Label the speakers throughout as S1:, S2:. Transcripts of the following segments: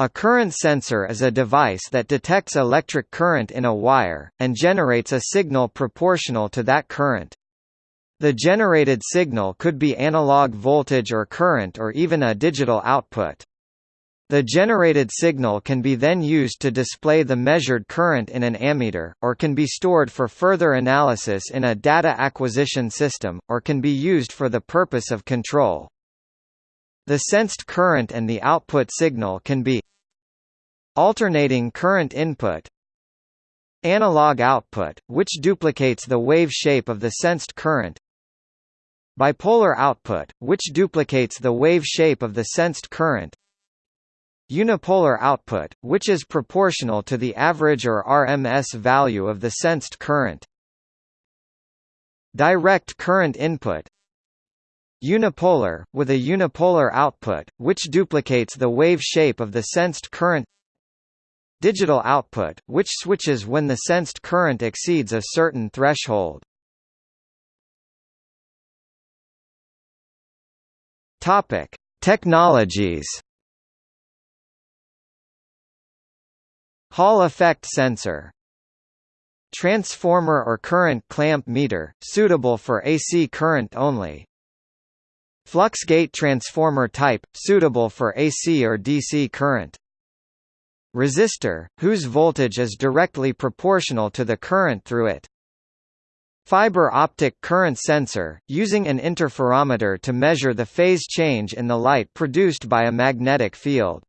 S1: A current sensor is a device that detects electric current in a wire, and generates a signal proportional to that current. The generated signal could be analog voltage or current or even a digital output. The generated signal can be then used to display the measured current in an ammeter, or can be stored for further analysis in a data acquisition system, or can be used for the purpose of control. The sensed current and the output signal can be alternating current input analog output, which duplicates the wave shape of the sensed current bipolar output, which duplicates the wave shape of the sensed current unipolar output, which is proportional to the average or RMS value of the sensed current. Direct current input Unipolar, with a unipolar output, which duplicates the wave shape of the sensed current Digital output, which switches when the sensed current exceeds a certain threshold. Topic: Technologies. Hall effect sensor. Transformer or current clamp meter, suitable for AC current only. Flux gate transformer type, suitable for AC or DC current. Resistor, whose voltage is directly proportional to the current through it. Fiber optic current sensor, using an interferometer to measure the phase change in the light produced by a magnetic field.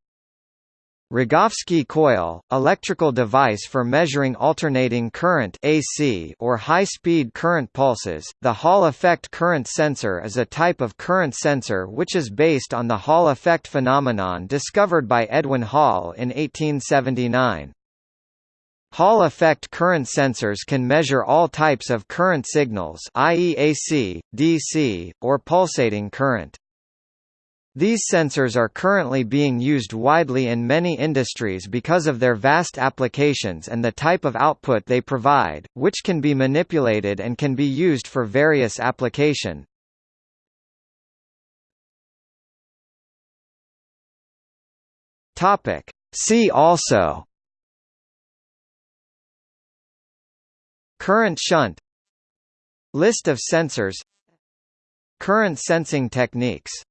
S1: Rogowski coil, electrical device for measuring alternating current AC or high-speed current pulses. The Hall effect current sensor is a type of current sensor which is based on the Hall effect phenomenon discovered by Edwin Hall in 1879. Hall effect current sensors can measure all types of current signals i.e. AC, DC, or pulsating current. These sensors are currently being used widely in many industries because of their vast applications and the type of output they provide, which can be manipulated and can be used for various application. Topic. See also Current shunt List of sensors Current sensing techniques